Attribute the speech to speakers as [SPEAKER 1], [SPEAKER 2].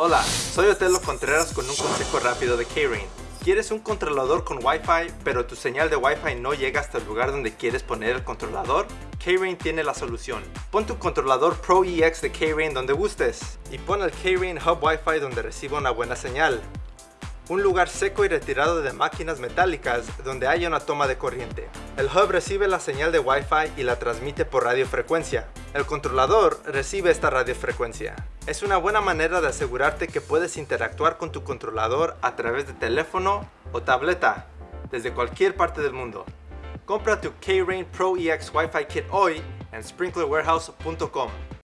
[SPEAKER 1] Hola, soy Otelo Contreras con un consejo rápido de K-Rain. ¿Quieres un controlador con Wi-Fi, pero tu señal de Wi-Fi no llega hasta el lugar donde quieres poner el controlador? K-Rain tiene la solución. Pon tu controlador Pro EX de K-Rain donde gustes y pon el K-Rain Hub Wi-Fi donde reciba una buena señal un lugar seco y retirado de máquinas metálicas donde haya una toma de corriente. El hub recibe la señal de Wi-Fi y la transmite por radiofrecuencia. El controlador recibe esta radiofrecuencia. Es una buena manera de asegurarte que puedes interactuar con tu controlador a través de teléfono o tableta desde cualquier parte del mundo. Compra tu K-Rain Pro EX Wi-Fi Kit hoy en sprinklerwarehouse.com.